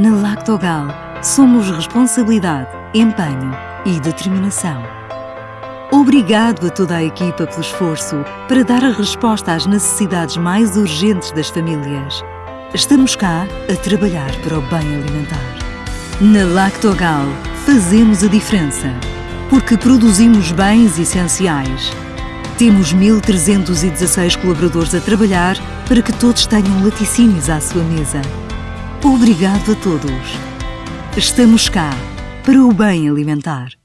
Na Lactogal, somos responsabilidade, empenho e determinação. Obrigado a toda a equipa pelo esforço para dar a resposta às necessidades mais urgentes das famílias. Estamos cá a trabalhar para o bem alimentar. Na Lactogal, fazemos a diferença, porque produzimos bens essenciais. Temos 1.316 colaboradores a trabalhar para que todos tenham laticínios à sua mesa. Obrigado a todos. Estamos cá para o bem alimentar.